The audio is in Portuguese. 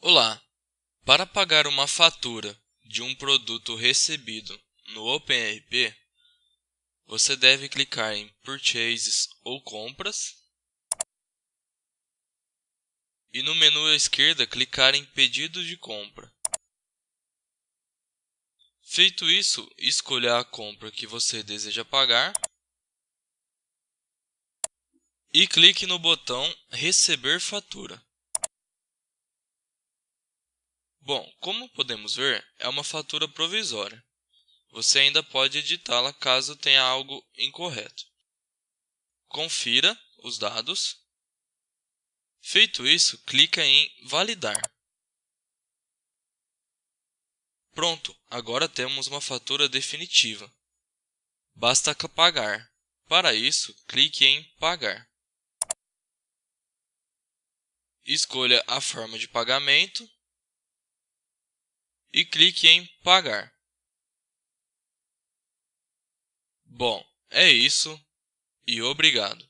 Olá! Para pagar uma fatura de um produto recebido no OpenRP, você deve clicar em Purchases ou Compras e no menu à esquerda clicar em Pedido de compra. Feito isso, escolha a compra que você deseja pagar e clique no botão Receber fatura. Bom, como podemos ver, é uma fatura provisória. Você ainda pode editá-la caso tenha algo incorreto. Confira os dados. Feito isso, clica em Validar. Pronto, agora temos uma fatura definitiva. Basta pagar. Para isso, clique em Pagar. Escolha a forma de pagamento e clique em Pagar. Bom, é isso e obrigado.